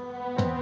Bye.